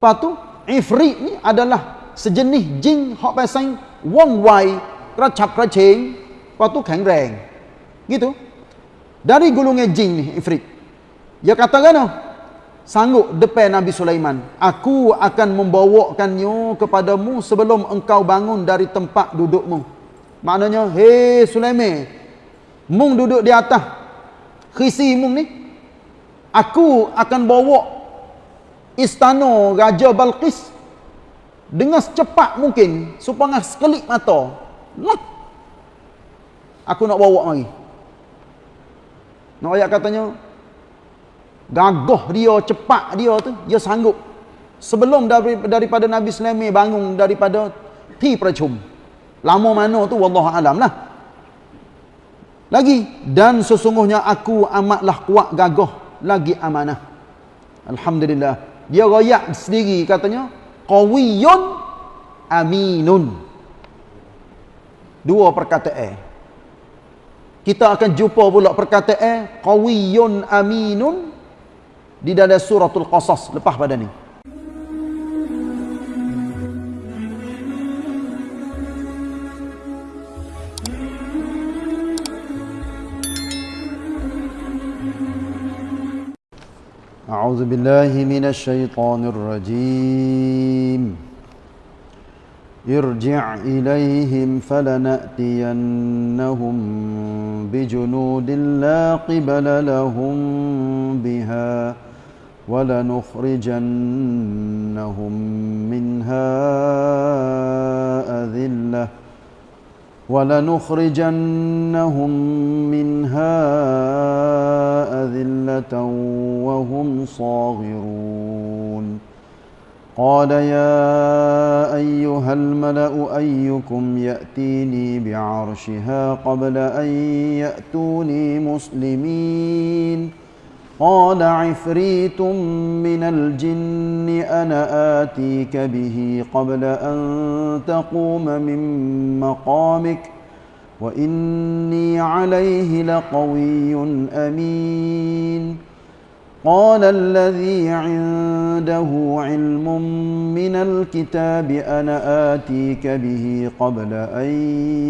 Lepas tu, ifrit ni adalah sejenis jin hok pasang wong wai, keracap keracing, lepas tu keng reng. Gitu. Dari gulungan jin ni, ifrit. Dia kata kan Sanggup depan Nabi Sulaiman. Aku akan membawakannya kepadamu sebelum engkau bangun dari tempat dudukmu. Maknanya, hei Sulaiman, mung duduk di atas khisi mung ni aku akan bawa istana Raja Balqis dengan secepat mungkin supaya sekelip mata. Lah aku nak bawa mari. Nak ayat katanya gagah dia cepat dia tu dia sanggup. Sebelum daripada Nabi Sulaiman bangun daripada ti percum. Lama mana tu wallahu alam lah. Lagi dan sesungguhnya aku amatlah kuat gagah lagi amanah. Alhamdulillah. Dia royak sendiri katanya qawiyun aminun. Dua perkataan. Kita akan jumpa pula perkataan qawiyun aminun di dalam suratul qasas lepas pada ni. أعوذ بالله من الشيطان الرجيم. ارجع إليهم فلنأتينهم بجنود لا قبل لهم بها ولنخرجنهم منها أذلة. ولنخرجنهم منها أذلة وهم صاغرون. قال يا أيها الملأ أيكم يأتيني بعرشها قبل أن يأتوني مسلمين. قال عفريت من الجن أنا آتيك به قبل أن تقوم من مقامك وإني عليه لقوي أمين. قال الذي عنده علم من الكتاب أنا آتيك به قبل أن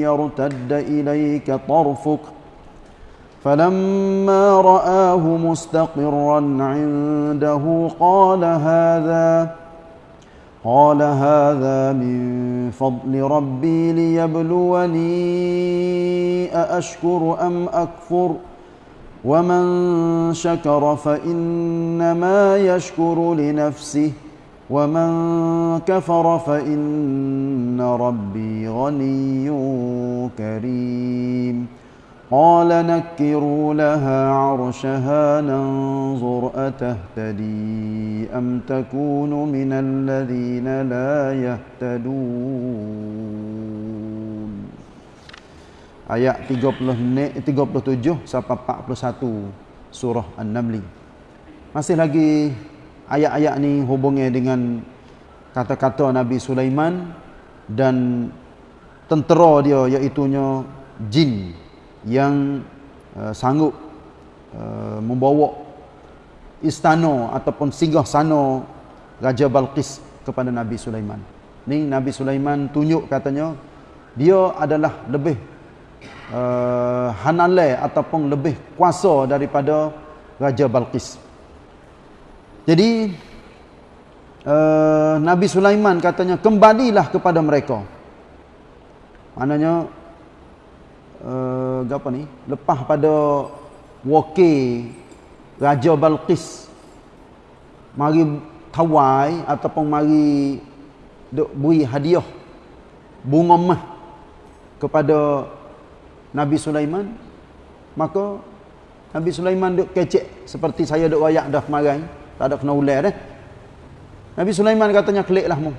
يرتد إليك طرفك فلما رآه مستقرا عنده قال هذا قال هذا من فضل ربي ليبلوني أأشكر أم أكفر؟ ومن شكر فإنما يشكر لنفسه ومن كفر فإن ربي غني كريم. قال نكروا لها عرشها ننظر أتهتدي أم تكون من الذين لا يهتدون Ayat 30, 37 sampai 41 surah An-Naml. Masih lagi ayat-ayat ni hubungnya dengan kata-kata Nabi Sulaiman dan tentera dia iaitunya jin yang uh, sanggup uh, membawa istana ataupun singgah sana Raja Balqis kepada Nabi Sulaiman. Ni Nabi Sulaiman tunjuk katanya dia adalah lebih uh, hanale ataupun lebih kuasa daripada Raja Balqis. Jadi uh, Nabi Sulaiman katanya kembalilah kepada mereka. Maknanya uh, apa ni? Lepas pada wakil Raja Balqis. Mari tawai ataupun mari duk beri hadiah bunga mah kepada Nabi Sulaiman. Maka Nabi Sulaiman duk kecek seperti saya duk wayak dah kemarin. Tak ada kena ular dah. Nabi Sulaiman katanya keliklah mu.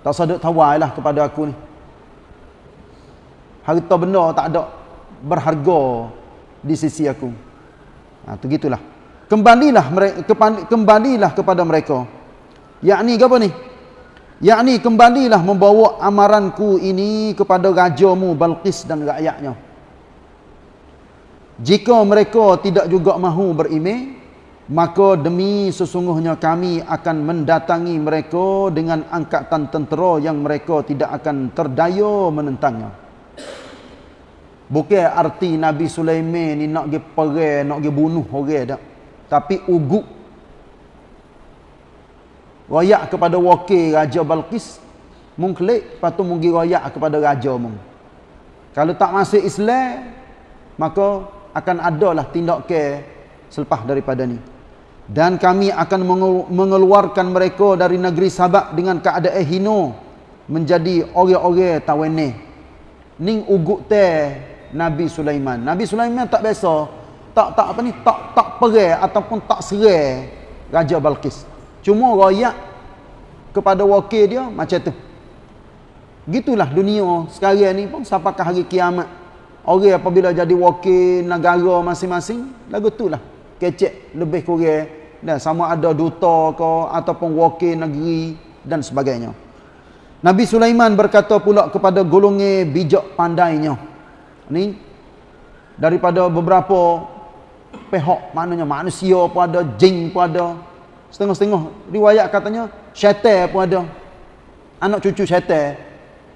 Tak saduk tawai lah kepada aku ni harta benda tak ada berharga di sisi aku. Ha, tu gitulah. Kembalilah mereka kembalilah kepada mereka. Yakni apa ni? Yakni kembalilah membawa amaranku ini kepada rajamu Balqis dan rakyatnya. Jika mereka tidak juga mahu beriman, maka demi sesungguhnya kami akan mendatangi mereka dengan angkatan tentera yang mereka tidak akan terdaya menentangnya bukan arti Nabi Sulaiman ni nak pergi perang nak pergi bunuh orang tak tapi ugut royak kepada wakil Raja Balqis mung klik. Lepas tu mung royak kepada raja mung. Kalau tak masuk Islam maka akan adalah tindakan selepas daripada ni. Dan kami akan mengeluarkan mereka dari negeri Sabak dengan keadaan hino menjadi orang-orang tawene ning ugut teh Nabi Sulaiman. Nabi Sulaiman tak biasa. Tak tak apa ni tak tak perang ataupun tak serai Raja Balkis. Cuma royak kepada wakil dia macam tu. Gitulah dunia sekarang ni pun sampai hari kiamat. Orang apabila jadi wakil negara masing-masing lagu tu lah kecek lebih kurang. Dan sama ada duta ke ataupun wakil negeri dan sebagainya. Nabi Sulaiman berkata pula kepada golongan bijak pandainya ni daripada beberapa pihak maknanya manusia pun ada jin pun ada. Setengah-setengah riwayat katanya syaitan pun ada. Anak cucu syaitan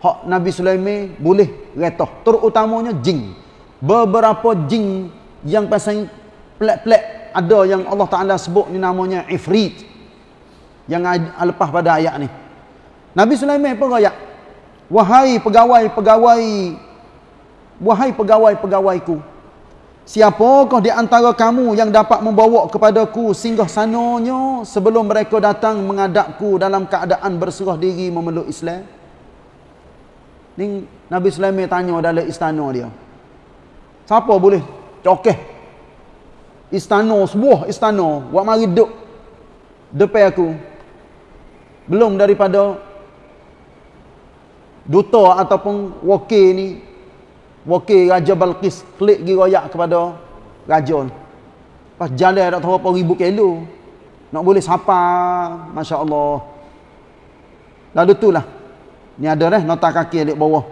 hak Nabi Sulaiman boleh retah terutamanya jin. Beberapa jin yang pasang pelak-pelak ada yang Allah Ta'ala sebut ni namanya Ifrit yang lepas pada ayat ni. Nabi Sulaiman pun ayat wahai pegawai-pegawai wahai pegawai-pegawaiku siapakah di antara kamu yang dapat membawa kepadaku singgah sananya sebelum mereka datang mengadapku dalam keadaan berserah diri memeluk Islam? Ni Nabi Sulaiman tanya dalam istana dia. Siapa boleh? Cokeh istana sebuah istana. Buat mari duduk depan aku. Belum daripada duta ataupun wakil ni wakil Raja Balqis klik pergi royak kepada raja ni pas jalan tak tahu apa ribu kilo. Nak boleh sapa Masya Allah lalu tu lah ni ada dah nota kaki di bawah.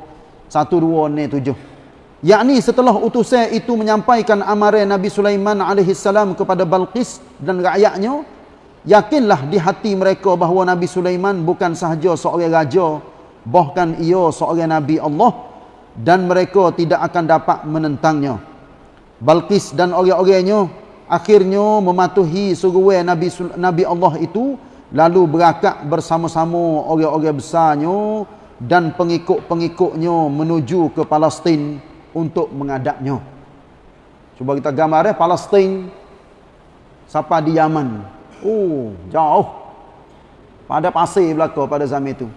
Satu dua ni tujuh. Yakni setelah utusan itu menyampaikan amaran Nabi Sulaiman salam kepada Balqis dan rakyatnya yakinlah di hati mereka bahawa Nabi Sulaiman bukan sahaja seorang raja bahkan ia seorang nabi Allah dan mereka tidak akan dapat menentangnya Balqis dan orang-orangnya akhirnya mematuhi suruhan Nabi Nabi Allah itu lalu berakak bersama-sama orang-orang besarnya dan pengikut-pengikutnya menuju ke Palestin untuk mengadapnya. Cuba kita gambar eh Palestin siapa di Yaman. Oh, jauh. Pada pasir belaka pada zaman itu.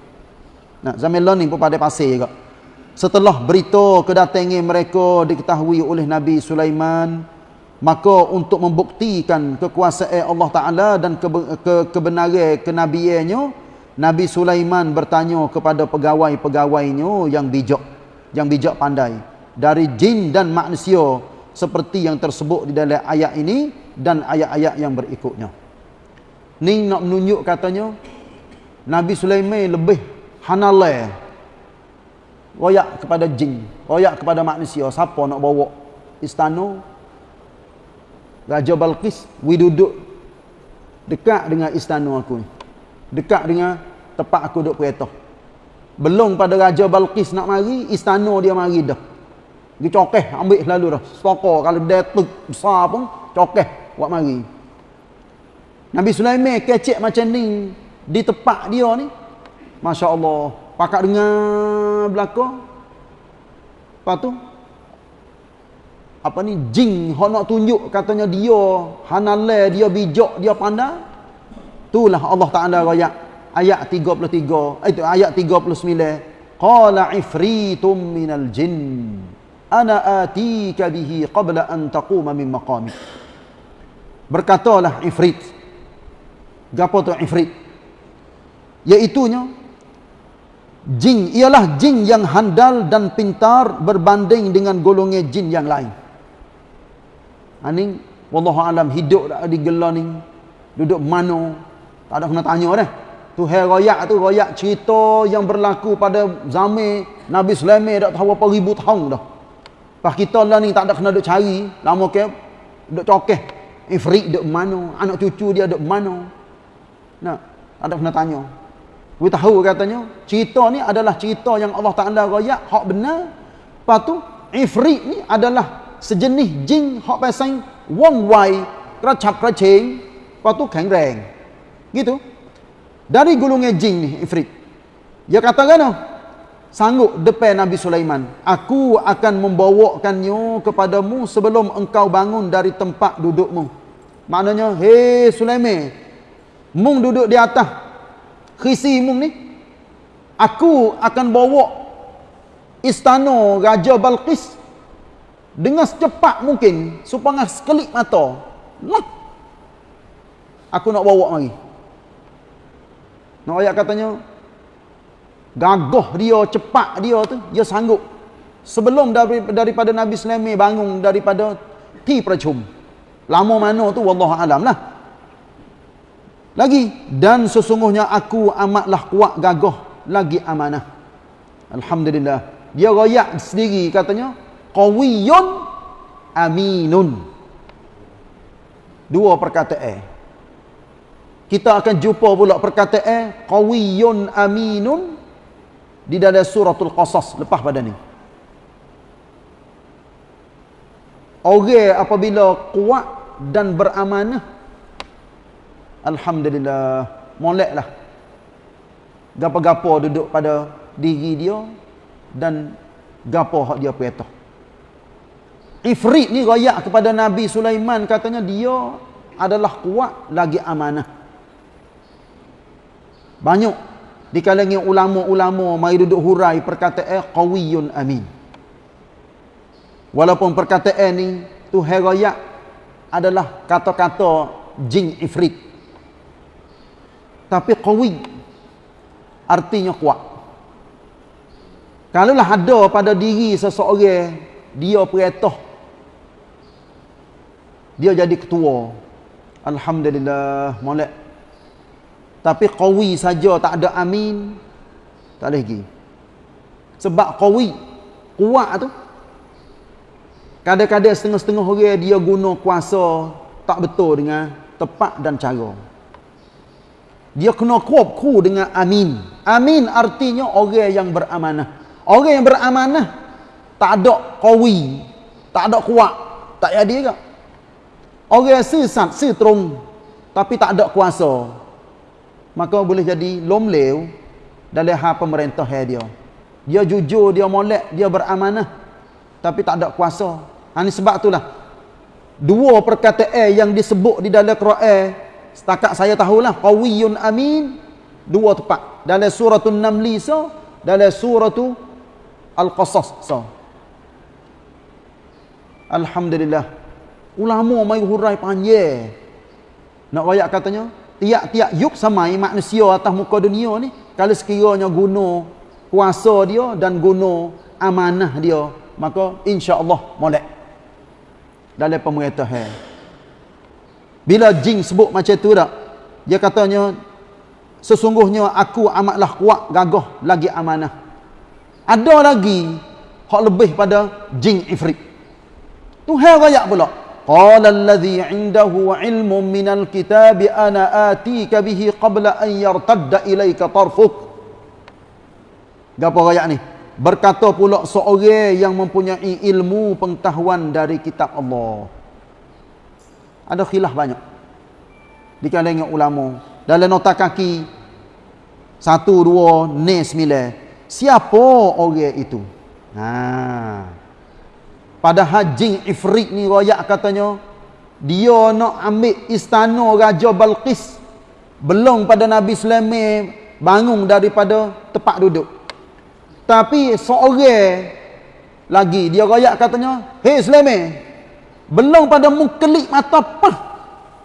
Nah, zaman lain pun pada pasir juga. Setelah berita kedatangan mereka diketahui oleh Nabi Sulaiman, maka untuk membuktikan kekuasaan Allah Taala dan ke, ke, kebenaran kenabiannya, Nabi Sulaiman bertanya kepada pegawai-pegawainya yang bijak, yang bijak pandai dari jin dan manusia seperti yang tersebut di dalam ayat ini dan ayat-ayat yang berikutnya. Ni nak menunjuk katanya Nabi Sulaiman lebih hanalai royak kepada jin, royak kepada manusia. Siapa nak bawa istana Raja Balqis, we duduk dekat dengan istana aku ni. Dekat dengan tempat aku duduk kereta. Belum pada Raja Balqis nak mari, istana dia mari dah. Dia cokeh ambil selalu dah. Stokor kalau dia tuk besar pun cokeh buat mari. Nabi Sulaiman kecek macam ni di tempat dia ni. Masya Allah. Pakak dengar belakang. Lepas tu. Apa ni jing nak tunjuk katanya dia hanale dia bijak dia pandai. Itulah Allah Taala ayat ayat 33 itu ayat 39 qala ifritum minal jinn ana atika bihi qabla an taquma min maqami berkatalah ifrit gapo tu ifrit iaitunya jin ialah jin yang handal dan pintar berbanding dengan golongan jin yang lain aning wallahu alam hidup di gelar ni duduk mana tak ada kena tanya dah tu hai royak tu royak cerita yang berlaku pada zaman Nabi Sulaiman dak tahu apa ribu tahun dah Pas kita lah ni tak ada kena duk cari, lama ke duk cokeh. Ifrit duk mana? Anak cucu dia duk mana? Nak, ada pernah tanya. Kita tahu katanya, cerita ni adalah cerita yang Allah Ta'ala rayak, hak benar. Lepas tu, Ifrit ni adalah sejenis jin hak pasang wong wai, keracap keracing, lepas tu reng. Gitu. Dari gulungnya jin ni, Ifrit. Dia kata kan, sanggup depan Nabi Sulaiman. Aku akan membawakannya kepadamu sebelum engkau bangun dari tempat dudukmu. Maknanya, hei Sulaiman, mung duduk di atas khisi mung ni. Aku akan bawa istana Raja Balqis dengan secepat mungkin supaya sekelip mata. Lah. Aku nak bawa lagi. Nak ayat katanya, gagah dia cepat dia tu dia sanggup sebelum dari, daripada Nabi Sulaiman bangun daripada ti percum lama mana tu wallahu alam lah lagi dan sesungguhnya aku amatlah kuat gagah lagi amanah. Alhamdulillah. Dia royak sendiri katanya qawiyyun aminun. Dua perkataan kita akan jumpa pula perkataan qawiyyun aminun di dalam suratul qasas lepas pada ni. Orang apabila kuat dan beramanah alhamdulillah. Moleklah gapo-gapo duduk pada diri dia dan gapo hak dia perintah Ifrit ni royak kepada Nabi Sulaiman katanya dia adalah kuat lagi amanah. Banyak di kalangan ulama-ulama mari duduk hurai perkataan qawiyun amin. Walaupun perkataan ni tu herayak adalah kata-kata jin ifrit tapi qawi artinya kuat. Kalau lah ada pada diri seseorang dia perintah dia jadi ketua. Alhamdulillah molek. Tapi qawi saja tak ada amin tak boleh lagi sebab qawi kuat tu. Kadang-kadang setengah-setengah orang dia guna kuasa tak betul dengan tepat dan cara dia kena kuap-ku dengan amin amin artinya orang yang beramanah orang yang beramanah tak ada qawi tak ada kuat tak jadi ke orang sesat seterung tapi tak ada kuasa maka boleh jadi lomlew dalam hal pemerintah dia. Dia jujur, dia molek, dia beramanah tapi tak ada kuasa. Ha ni sebab itulah dua perkataan yang disebut di dalam Quran setakat saya tahulah qawiyun amin dua tepat dalam surah An-Naml so dalam surah Al-Qasas so. Alhamdulillah. Ulama mai hurai panjang. Nak royak katanya, tiap-tiap yuk samai manusia atas muka dunia ni kalau sekiranya guna kuasa dia dan guna amanah dia maka insya-Allah molek dalam pemerintahan bila jin sebut macam tu tak? Dia katanya sesungguhnya aku amatlah kuat gagah lagi amanah. Ada lagi hak lebih pada jin ifrit. Tuhan raya pula. Qala allazi indahu ilmun minal kitab ana atika bihi qabla an yartadda ilayka tarfuk. Gapo raya ni? Berkata pula seorang yang mempunyai ilmu pengetahuan dari kitab Allah. Ada khilaf banyak. Di kalangan ulama. Dalam nota kaki. Satu, dua, ne, sembilan. Siapa orang itu? Haa pada haji ifrit ni royak katanya dia nak ambil istana Raja Balqis belum pada Nabi Sulaiman bangun daripada tempat duduk tapi seorang lagi dia royak katanya hei Sulaiman belum pada mukelik mata pah.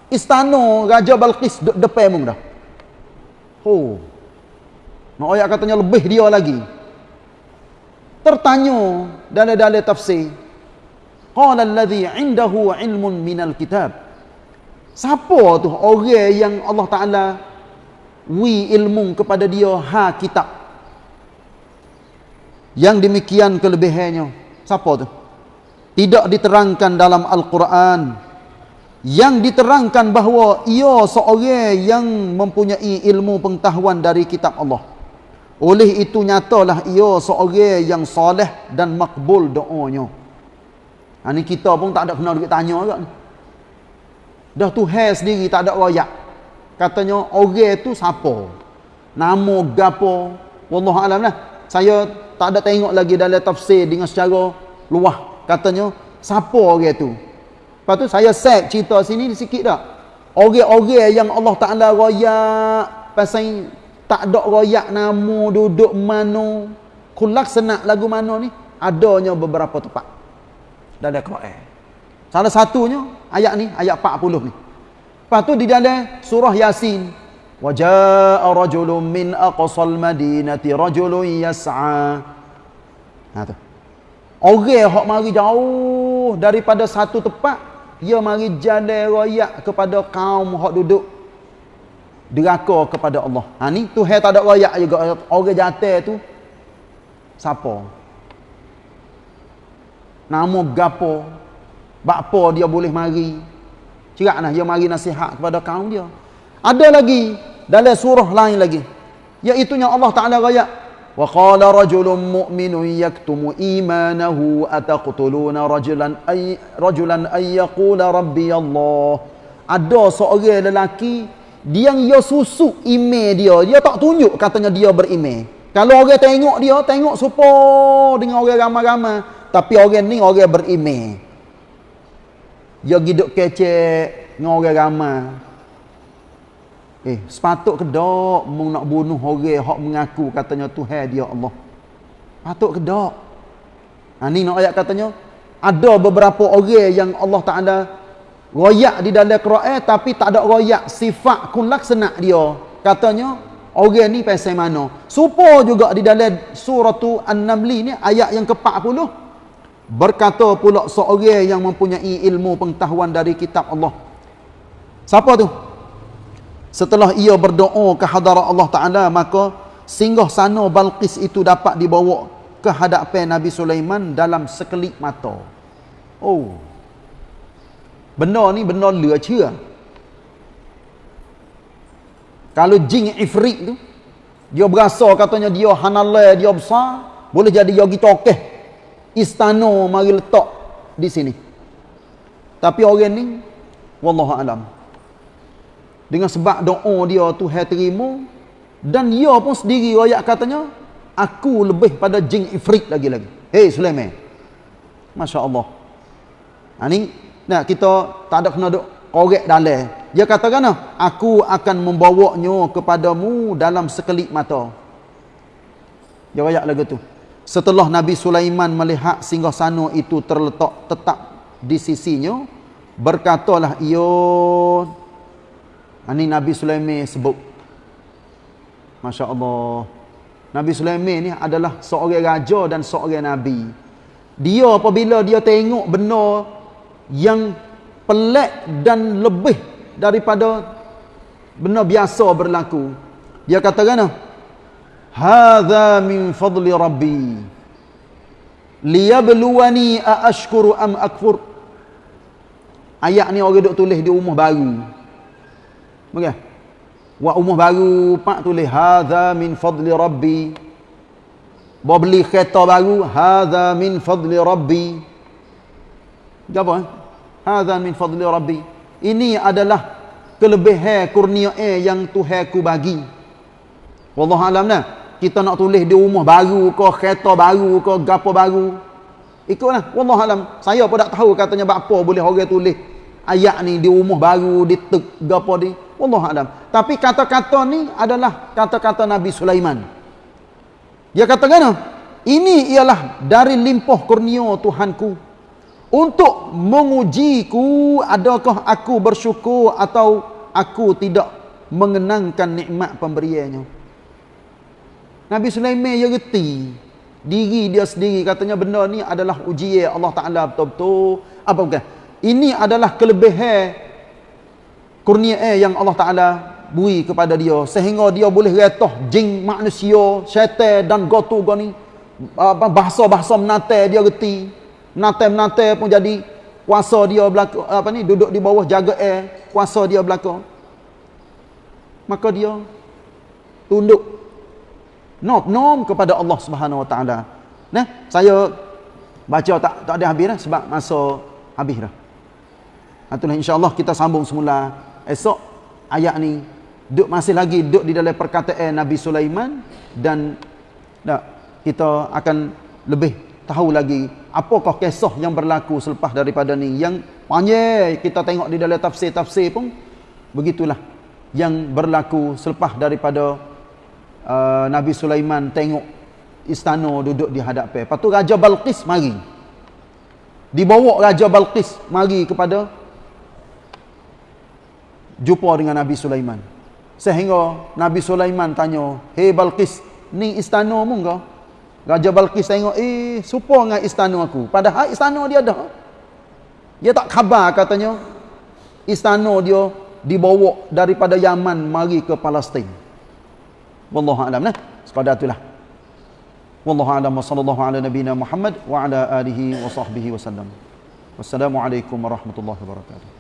Istana Raja Balqis duduk depan mung dah. Oh nak royak katanya lebih dia lagi. Tertanya dalam-dalam tafsir. Qala alladhi indahu ilmun minal kitab. Siapa tu orang yang Allah taala wi ilmu kepada dia? Ha kitab. Yang demikian kelebihannya. Siapa tu tidak diterangkan dalam al-Quran yang diterangkan bahawa ia seorang yang mempunyai ilmu pengetahuan dari kitab Allah. Oleh itu nyatalah ia seorang yang soleh dan makbul doanya. Ha, ni kita pun tak ada kena duit tanya ni. Dah Tuhan sendiri tak ada royak. Katanya orang tu siapa? Nama gapo? Wallahu alam lah. Saya tak ada tengok lagi dalam tafsir dengan secara luah. Katanya siapa orang tu? Lepas tu saya set cerita sini sikit tak. Orang-orang yang Allah Ta'ala royak. Pasal tak ada royak nama duduk mana. Kulak senak lagu mana ni. Adanya beberapa tempat. Dalam Quran. Salah satunya ayat ni. Ayat 40 ni. Lepas tu di dalam surah Yasin. Waja'a rajulun min aqsal madinati rajulun yas'a. Ha tu. Orang yang mari jauh daripada satu tempat ia mari jalan royak kepada kaum hak duduk deraka kepada Allah. Ha ni Tuhan tak ada royak juga orang jatuh tu siapa? Nama gapo? Bakpo dia boleh mari? Ceraklah dia mari nasihat kepada kaum dia. Ada lagi dalam surah lain lagi. Iaitu yang Allah Taala royak وقال رجل مؤمن يكتم إيمانه أتقتلون رجلا أي رجلا أن يقول ربي الله ada seorang lelaki dia yang dia susuk email dia dia tak tunjuk katanya dia berimail kalau orang tengok dia tengok supo dengan orang ramai-ramai tapi orang ni orang berimail dia hidup kecek dengan orang ramai Eh, sepatut ke tak mu nak bunuh orang hak mengaku katanya Tuhan dia Allah. Patut ke tak? Ha ni nak ayat katanya ada beberapa orang yang Allah Taala royak di dalam Quran tapi tak ada royak sifat kun laksana dia. Katanya orang ni pasal mana? Supo juga di dalam surah tu An-Naml ni ayat yang ke-40 berkata pula seorang yang mempunyai ilmu pengetahuan dari kitab Allah. Siapa tu? Setelah ia berdoa ke hadarat Allah Ta'ala, maka singgah sana Balqis itu dapat dibawa ke hadapan Nabi Sulaiman dalam sekelip mata. Oh. Benda ni benda lucu. Kalau jin ifrit tu, dia berasa katanya dia hanalai, dia besar, boleh jadi dia tokeh. Istana mari letak di sini. Tapi orang ni, Wallahu alam dengan sebab doa dia Tuhan terima dan dia pun sendiri ayat katanya aku lebih pada jin ifrit lagi-lagi. Hei Sulaiman. Masya Allah ha, ni nah, kita tak ada kena korek dalam dia katakan aku akan membawanya kepadamu dalam sekelip mata. Dia ayat lagi tu. Setelah Nabi Sulaiman melihat singgah sana itu terletak tetap di sisinya berkatalah ia ini Nabi Sulaiman sebut. Masya Allah. Nabi Sulaiman ni adalah seorang raja dan seorang Nabi. Dia apabila dia tengok benda yang pelik dan lebih daripada benda biasa berlaku. Dia katakan, Hada min fadli Rabbi. Liyabluwani aashkuru am akfur. Ayat ni orang duk tulis di rumah baru. Okey. Wa umur baru pak tulis hadza min fadli rabbi. Bawa beli kereta baru hadza min fadli rabbi. Apa? Eh? Hadza min fadli rabbi. Ini adalah kelebihan kurnia yang Tuhanku bagi. Wallahu alam nah. Kita nak tulis di rumah baru ke kereta baru ke gapo baru. Ikutlah. Wallahu alam. Saya pun tak tahu katanya apa boleh orang tulis ayat ni di rumah baru di tek gapo di Allah alam. Tapi kata-kata ni adalah kata-kata Nabi Sulaiman. Dia kata kena, ini ialah dari limpah kurnia Tuhanku untuk mengujiku adakah aku bersyukur atau aku tidak mengenangkan nikmat pemberiannya. Nabi Sulaiman dia reti diri dia sendiri katanya benda ni adalah ujian Allah Taala betul-betul apa bukan? Ini adalah kelebihan kurnia eh yang Allah Ta'ala bui kepada dia sehingga dia boleh retah jin manusia syaitan dan gotu goni bahasa-bahasa menate dia reti. Menate-menate pun jadi kuasa dia belaka apa ni duduk di bawah jaga air kuasa dia belaka. Maka dia tunduk nom nom kepada Allah Subhanahu Wa Taala. Nah saya baca tak tak ada habis dah sebab masa habis dah. Itulah insyaallah kita sambung semula esok ayat ni duk masih lagi duk di dalam perkataan Nabi Sulaiman dan tak kita akan lebih tahu lagi apakah kisah yang berlaku selepas daripada ni yang panjang kita tengok di dalam tafsir-tafsir pun begitulah yang berlaku selepas daripada uh, Nabi Sulaiman tengok istana duduk di hadapan. Lepas tu Raja Balqis mari. Dibawa Raja Balqis mari kepada jumpa dengan Nabi Sulaiman. Sehingga Nabi Sulaiman tanya, "Hei Balqis, ni istana mu ke?" Raja Balqis tengok, "Eh, serupa dengan istana aku." Padahal istana dia ada. Dia tak khabar katanya istana dia dibawa daripada Yaman mari ke Palestin. Wallahu a'lam nah. Sekadar itulah. Wallahu a'lam wa sallallahu ala nabiyyina Muhammad wa ala alihi wa sahbihi wasallam. Wassalamualaikum warahmatullahi wabarakatuh.